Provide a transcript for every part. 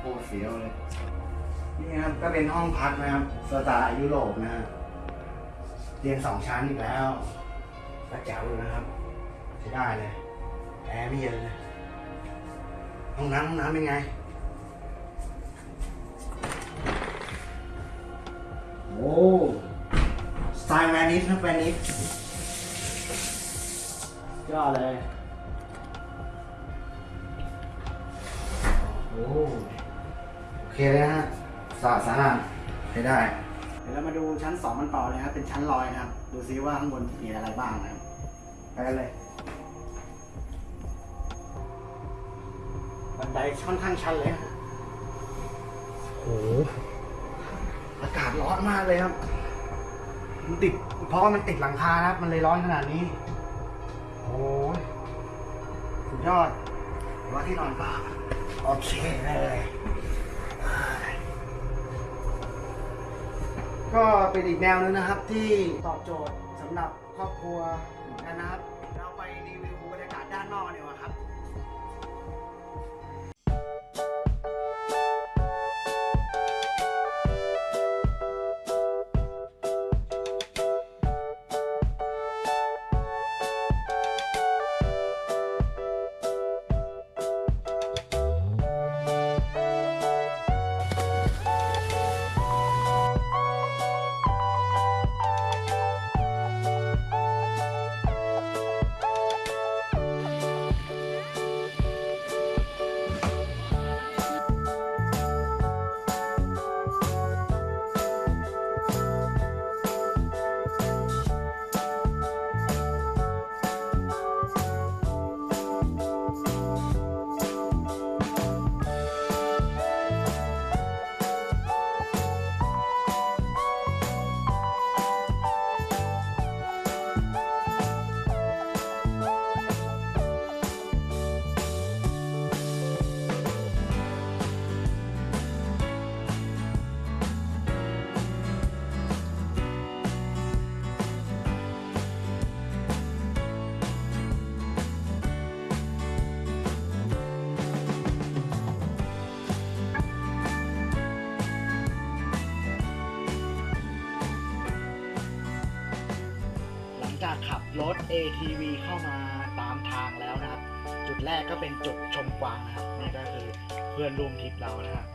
โคตรเสียวเลย นี่ครับก็เป็นห้องพักนะครับสไตล์ยุโรปนะฮะเตียงสองชั้นอีกแล้วกระแจ๋วเลยนะครับใช้ได้เลยแอร์ไม่เย็นเลยห้องน้ำห้องน้ำเป็นไงโอ้สไตล์แวนิสนะแวนิสยอดเลยโอ้ เคเลยนะฮะสะอาดสะอาดใช้ได้ เดี๋ยวเรามาดูชั้นสองมันต่อเลยครับเป็นชั้นลอยนะครับ ดูซิว่าข้างบนมีอะไรบ้างนะครับไปกันเลยบันไดค่อนข้างชันเลยฮะโอ้โหอากาศร้อนมากเลยครับ มันติดเพราะว่ามันติดหลังคานะครับ มันเลยร้อนขนาดนี้ โอ้ยสุดยอดว่าที่นอนก็โอเคเลยอ่า ก็เป็นอีกแนวนึงนะครับที่ตอบโจทย์สำหรับครอบครัวเหมือนกันนะครับ เราไปรีวิวบรรยากาศด้านนอกเดีกว่าครับ ATV เข้ามาตามทางแล้วนะครับ จุดแรกก็เป็นจุดชมกวางนะครับนี่ก็คือเพื่อนร่วมทริปเรานะครับ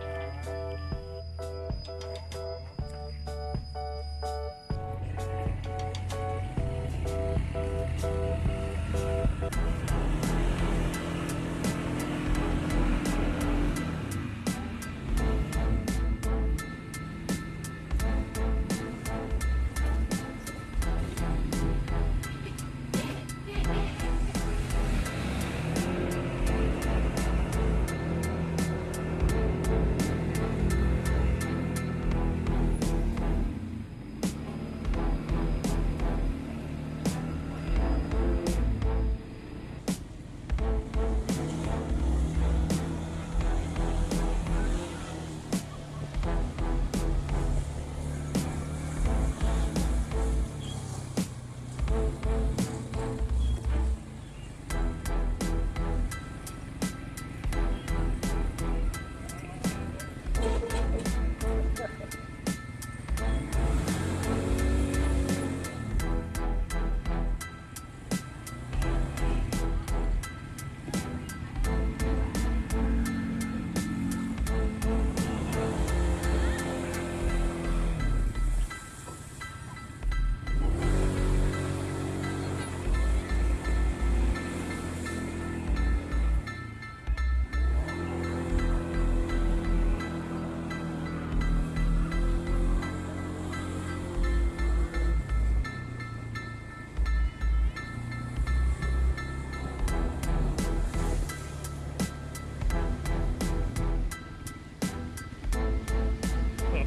เผื่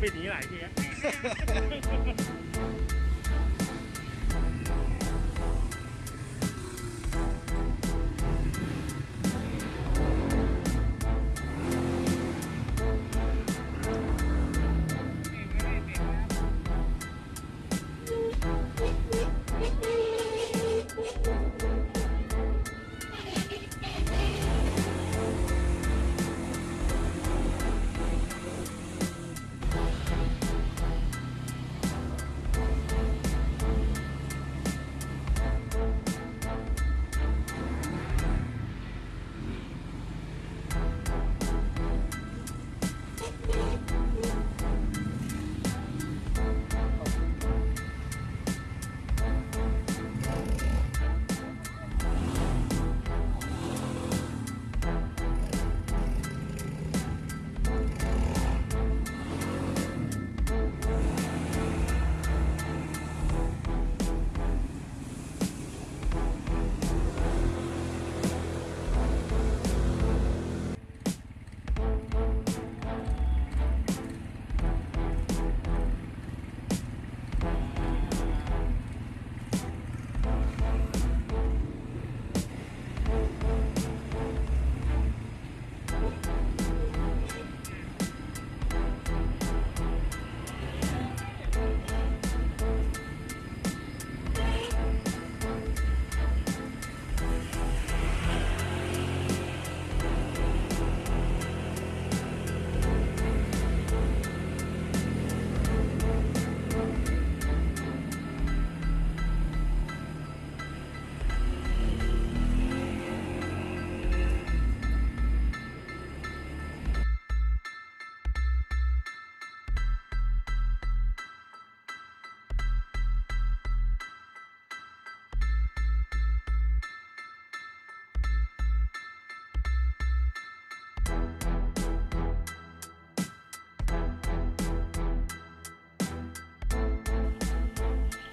ปิดหนี้หลายทีอะ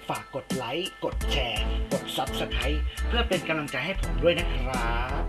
ฝากกดไลค์ กดแชร์ กด Subscribe เพื่อเป็นกำลังใจให้ผมด้วยนะครับ